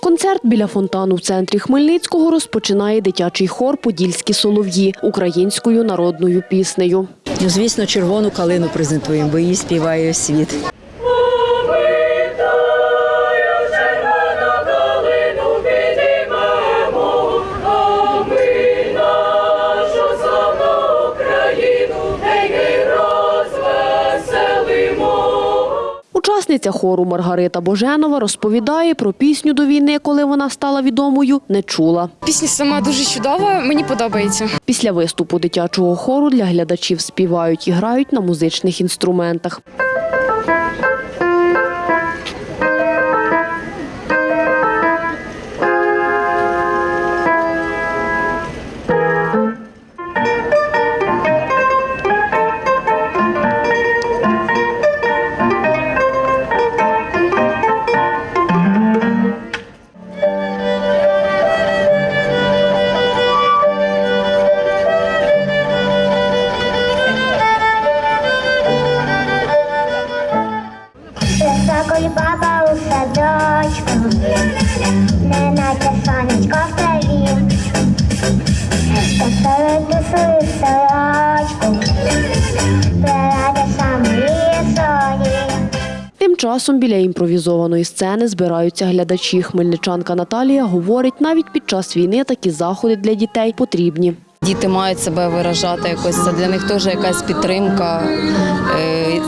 Концерт біля фонтану в центрі Хмельницького розпочинає дитячий хор Подільські солов'ї українською народною піснею. Ну, звісно, червону калину презентуємо, бо її співає світ. Учасниця хору Маргарита Боженова розповідає про пісню до війни, коли вона стала відомою, не чула. Пісня сама дуже чудова, мені подобається. Після виступу дитячого хору для глядачів співають і грають на музичних інструментах. Баба у садочку, не наче сонечко в траві. Поставити свою сорочку, прирати самої соні. Тим часом біля імпровізованої сцени збираються глядачі. Хмельничанка Наталія говорить, навіть під час війни такі заходи для дітей потрібні. Діти мають себе виражати якось. Це для них теж якась підтримка,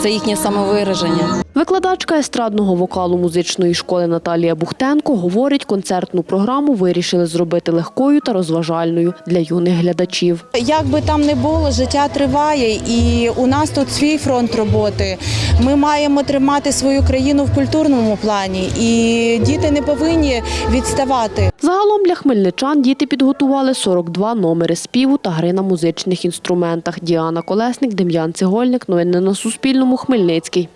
це їхнє самовираження. Викладачка естрадного вокалу музичної школи Наталія Бухтенко говорить, концертну програму вирішили зробити легкою та розважальною для юних глядачів. Як би там не було, життя триває, і у нас тут свій фронт роботи. Ми маємо тримати свою країну в культурному плані, і діти не повинні відставати. Загалом для хмельничан діти підготували 42 номери співу та гри на музичних інструментах. Діана Колесник, Дем'ян Цегольник. Новини на Суспільному. Хмельницький.